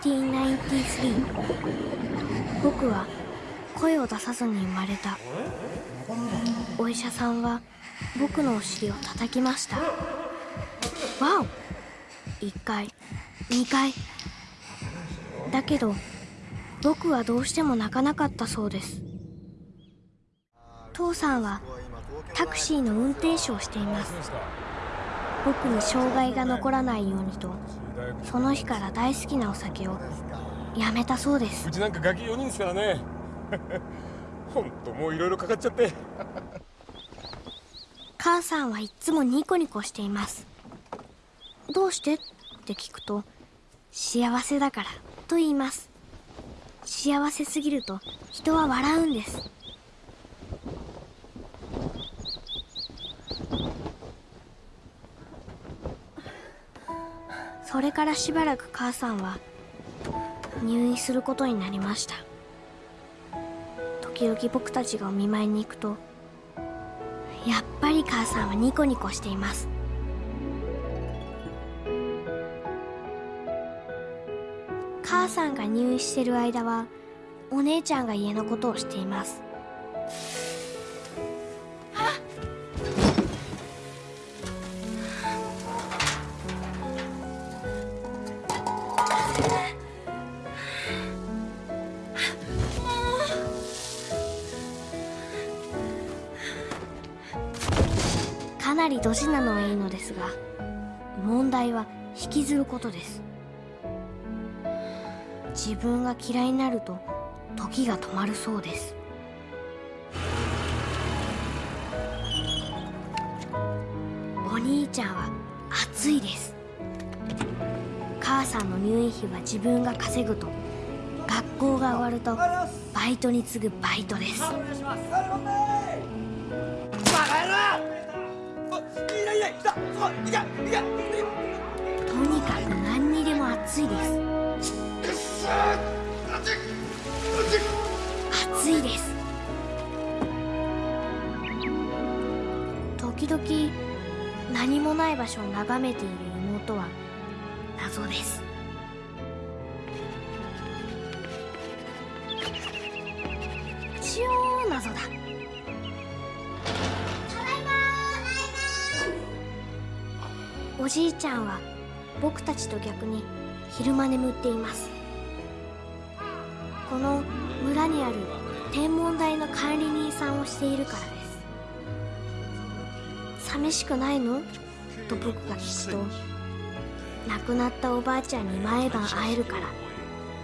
1993僕は声を出さずに生まれた。お医者さんは僕のお尻を叩きました。わお1回2回。だけど僕はどうしても泣かなかったそうです。父さんはタクシーの運転手をしています。僕に障害が残らないようにとその日から大好きなお酒をやめたそうです。うちなんかガキ4人ですからね。本当もういろいろかかっちゃって。母さんはいつもニコニコしています。どうしてって聞くと幸せだからと言います。幸せすぎると人は笑うんですそれからしばらく母さんは入院することになりました。時々僕たちがお見舞いに行くとやっぱり母さんはニコニコしています。母さんが入院してる間はお姉ちゃんが家のことをしています。ドジなのはいいのですが問題は引きずることです。自分が嫌いになると時が止まるそうです。お兄ちゃんは暑いです。母さんの入院費は自分が稼ぐと学校が終わるとバイトに次ぐバイトです。とにかく何にでも暑いです。暑いです。時々何もない場所を眺めている妹は謎です。超謎だ。じいちゃんは僕たちと逆に昼間眠っています。この村にある天文台の管理人さんをしているからです。寂しくないの？と僕が聞くと亡くなったおばあちゃんに毎晩会えるから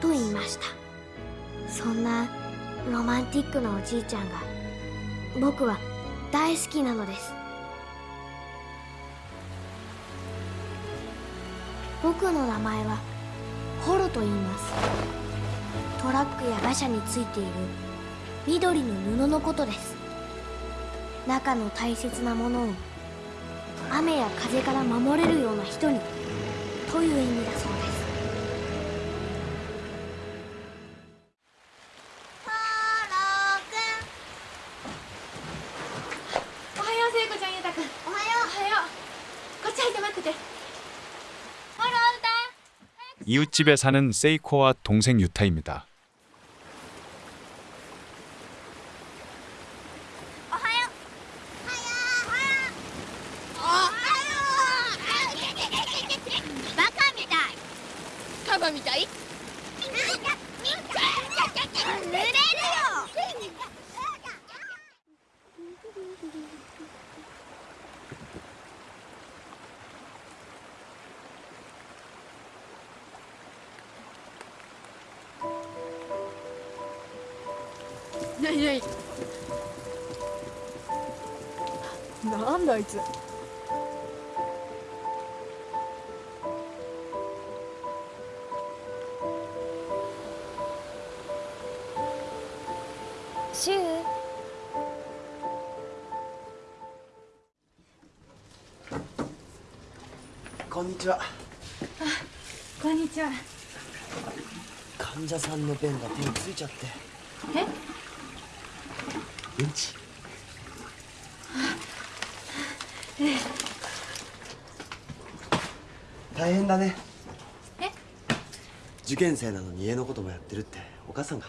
と言いました。そんなロマンティックなおじいちゃんが僕は大好きなのです。僕の名前はホロと言います。トラックや馬車についている緑の布のことです。中の大切なものを雨や風から守れるような人にという意味だそう 이웃집에 사는 세이코와 동생 유타입니다. つシュウこんにちは。こんにちは。患者さんの便が手についちゃって。え？うんち大変だね。受験生なのに家のこともやってるってお母さんが。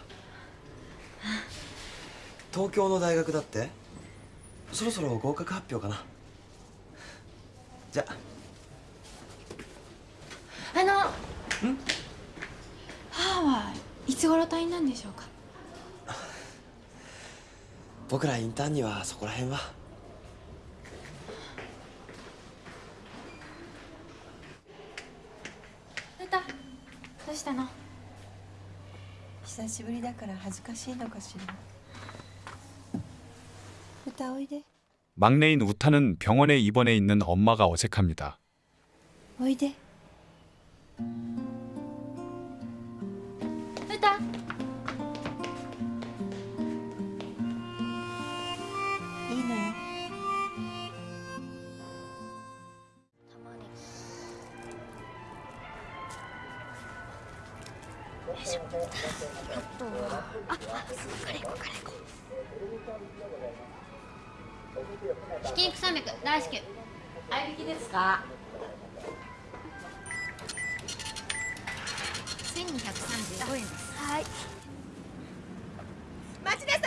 東京の大学だって？そろそろ合格発表かな。じゃあ。あの母はいつ頃退院なんでしょうか？僕らインターンにはそこら辺はしぶりだから恥ずかしいのかしら歌おいで 막내인 우타는 병원에 입원해 있는 엄마가 어색합니다. おいで ひき肉300大至急合いびきですか1235円ですはい待ちなさい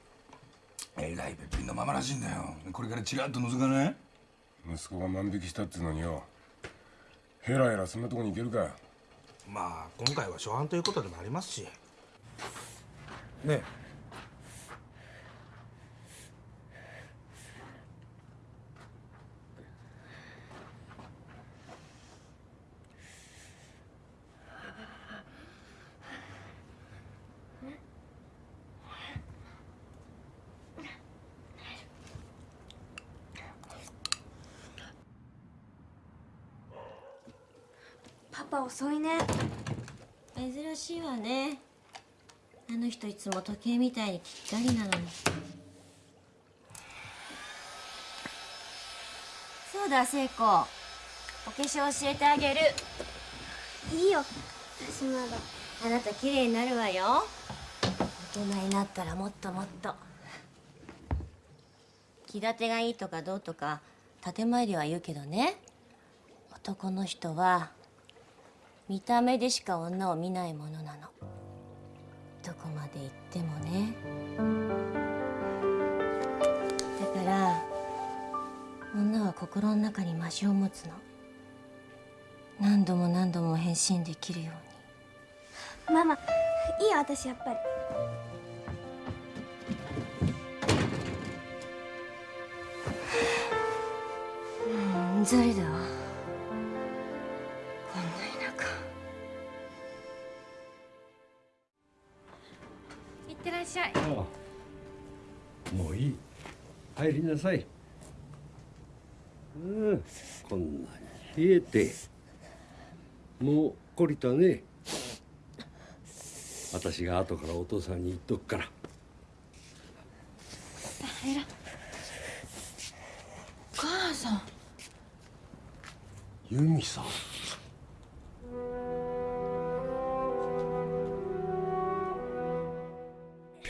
えらいべっぴんのままらしいんだよ。これからチラッと覗かない？息子が万引きしたっつうのによ。ヘラヘラそんなとこに行けるか。まあ今回は初犯ということでもありますし。ねパパ遅いね。珍しいわね。あの人いつも時計みたいにぴったりなのに。そうだ聖子。お化粧教えてあげる。いいよ。私まだあなた綺麗になるわよ。大人になったらもっともっと。気立てがいいとかどうとか建前では言うけどね。男の人は見た目でしか女を見ないものなの。どこまで行ってもね。だから女は心の中にマシを持つの。何度も何度も変身できるように。ママいいよ私やっぱり。うんざりだわってらっしゃい。ああ。もういい。入りなさい。うん。こんなに冷えて。もう懲りたね。私が後からお父さんに言っとくから。お母さん。ユミさん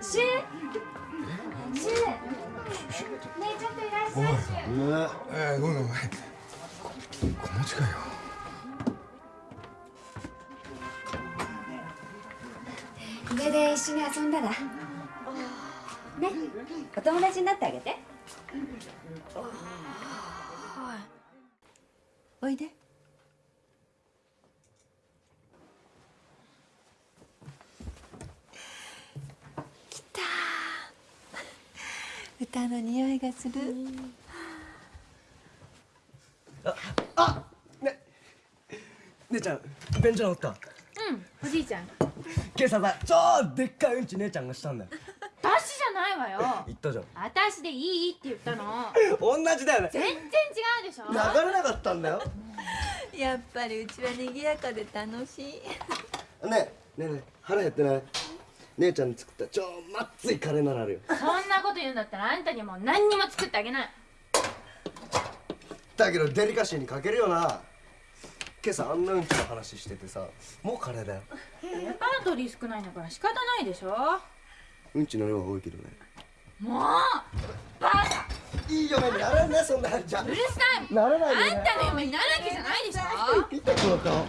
シュねえちょっといらっしゃい、え、ごめんごめん。この近いよ。で一緒に遊んだら。ねお友達になってあげて。おいで。歌の匂いがする。姉ちゃん便所直った。うんおじいちゃん。今朝さ超でっかいうんち姉ちゃんがしたんだよ。私じゃないわよ。言ったじゃん。私でいいって言ったの。同じだよね。全然違うでしょ。流れなかったんだよ。やっぱりうちは賑やかで楽しい。ねえねえねえ腹減ってない？姉ちゃんに作った超まっついカレーならあるよ。そんなこと言うんだったらあんたにもう何にも作ってあげないだけどデリカシーに欠けるよな。今朝あんなうんちの話しててさもうカレーだよ。レパートリー少ないんだから仕方ないでしょ。うんちの量は多いけどね。もうバカ。いい嫁にならんねそんなんじゃ。うるさい。ならないよあんたの嫁になるわけじゃないでしょ。見てこの顔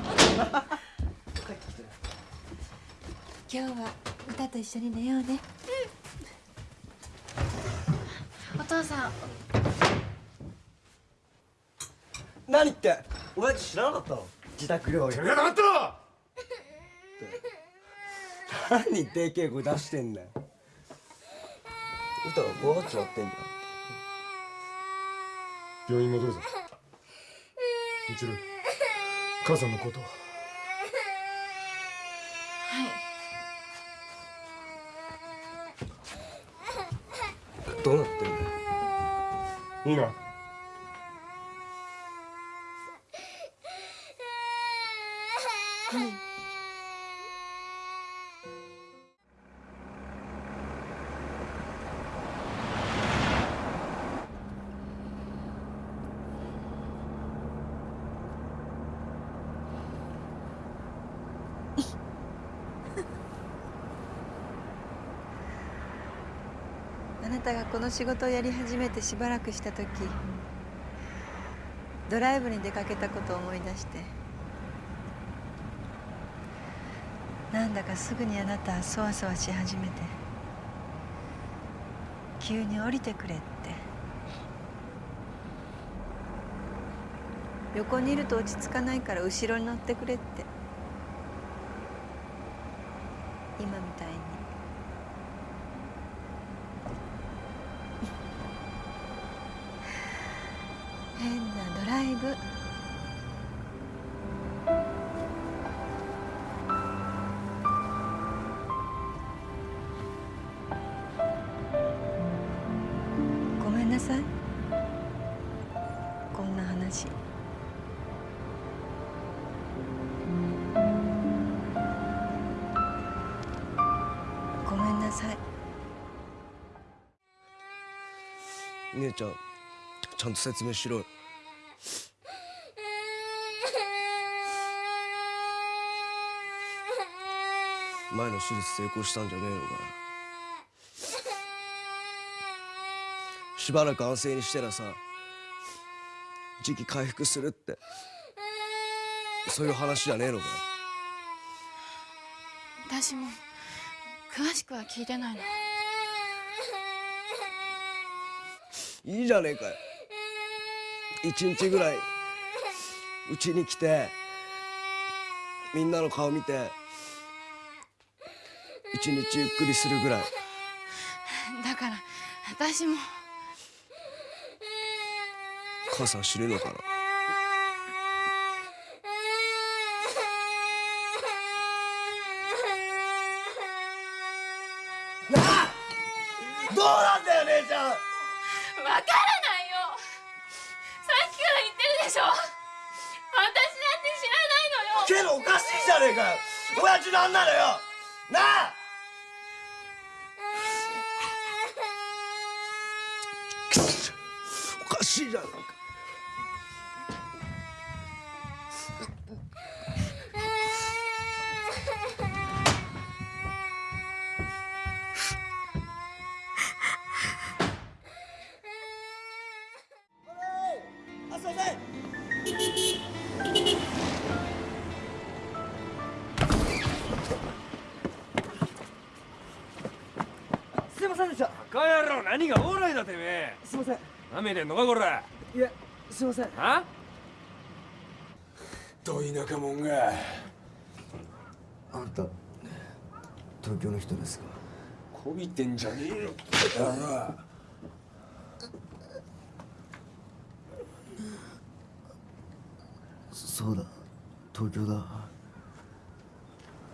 今日は歌と一緒に寝ようね。お父さん。何って？親父知らなかったの？自宅療養。知らなかったろ！何？でけえ声出してんだよ。歌が怖がっちまってんじ病院戻るぞ。みちる母さんのことはゃんどうなってんだよいいなあなたがこの仕事をやり始めてしばらくした時ドライブに出かけたことを思い出してなんだかすぐにあなたはそわそわし始めて急に降りてくれって。横にいると落ち着かないから後ろに乗ってくれって。姉ちゃんちゃんと説明しろよ。前の手術成功したんじゃねえのかよ。しばらく安静にしてらさ時期回復するって。そういう話じゃねえのか私も詳しくは聞いてないの。いいじゃねえかよ。一日ぐらいうちに来てみんなの顔見て一日ゆっくりするぐらい。だから私も。母さん知るのかな。なあどうなんだよ姉ちゃんわからないよ。さっきから言ってるでしょ。私なんて知らないのよ。けどおかしいじゃねえかよ。親父なんなのよ。なあ。おかしいじゃねえかすいませんすいませんでした。バカ野郎何がオーライだてめえ。すいません。なめてんのかこら。いやすいません。あ？と田舎者が。あんた東京の人ですか？こびてんじゃねえよだなそうだ。東京だ。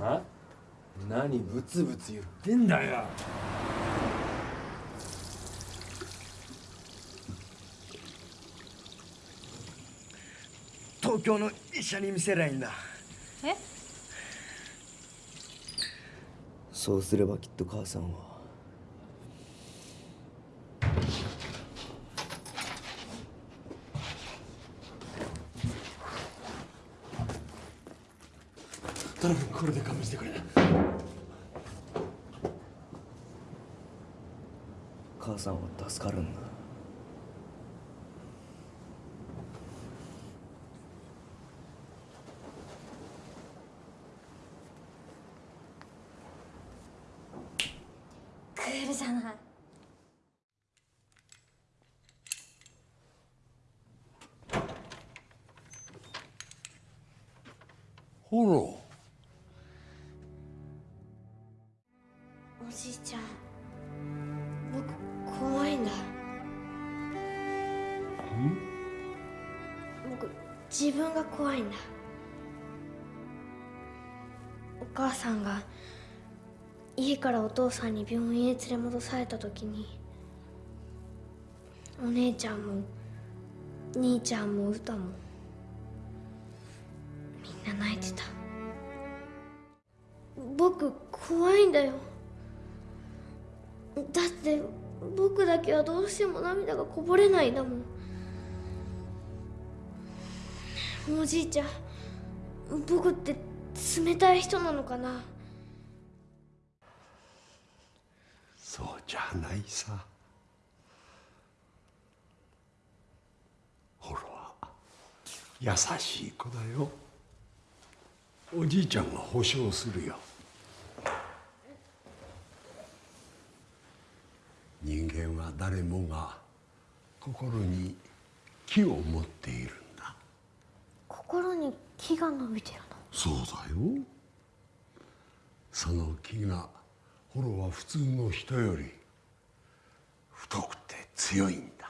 あ何ブツブツ言ってんだよ。東京の医者に見せりゃいいんだ。え？そうすればきっと母さんはこれで勘弁してくれ。母さんは助かるんだ。クールじゃない。ホロ自分が怖いんだ。お母さんが家からお父さんに病院へ連れ戻された時にお姉ちゃんも兄ちゃんも歌もみんな泣いてた。僕怖いんだよ。だって僕だけはどうしても涙がこぼれないんだもん。おじいちゃん僕って冷たい人なのかな？そうじゃないさ。ホロは優しい子だよ。おじいちゃんが保証するよ。人間は誰もが心に木を持っている。木が伸びてるのそうだよ。その木がホロは普通の人より太くて強いんだ。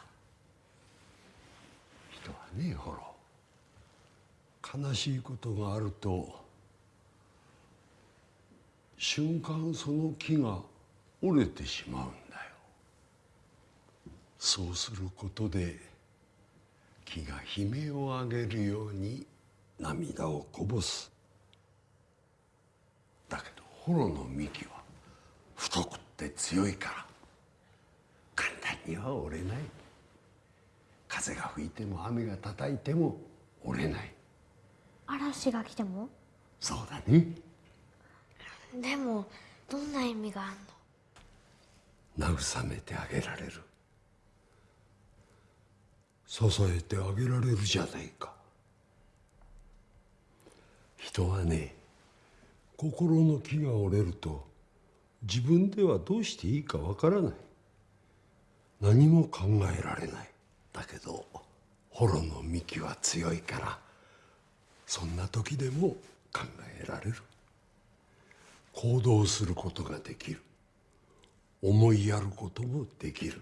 人はねホロ悲しいことがあると瞬間その木が折れてしまうんだよ。そうすることで木が悲鳴を上げるように涙をこぼす。だけどホロの幹は太くって強いから。簡単には折れない。風が吹いても雨が叩いても折れない。嵐が来ても？そうだね。でもどんな意味があんの？慰めてあげられる。支えてあげられるじゃないか人はね心の木が折れると自分ではどうしていいかわからない。何も考えられない。だけどホロの幹は強いからそんな時でも考えられる。行動することができる。思いやることもできる。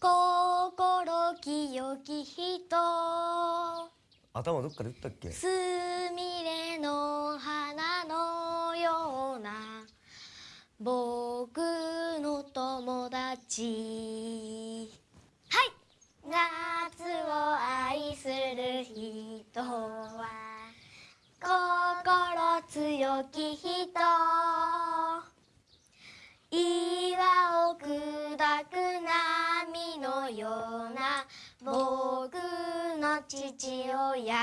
心清き人。頭どっかで打ったっけ？すみれの花のような僕の友達。はい。夏を愛する人は心強き人。僕の父親。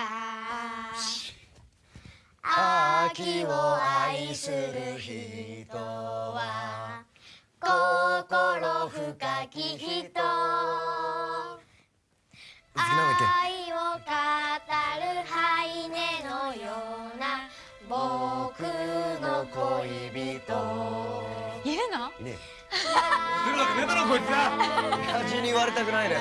秋を愛する人は心深き人。愛を語るハイネのような僕の恋人。いるの？いね出 るわけねえだろこいつ親父 に言われたくないね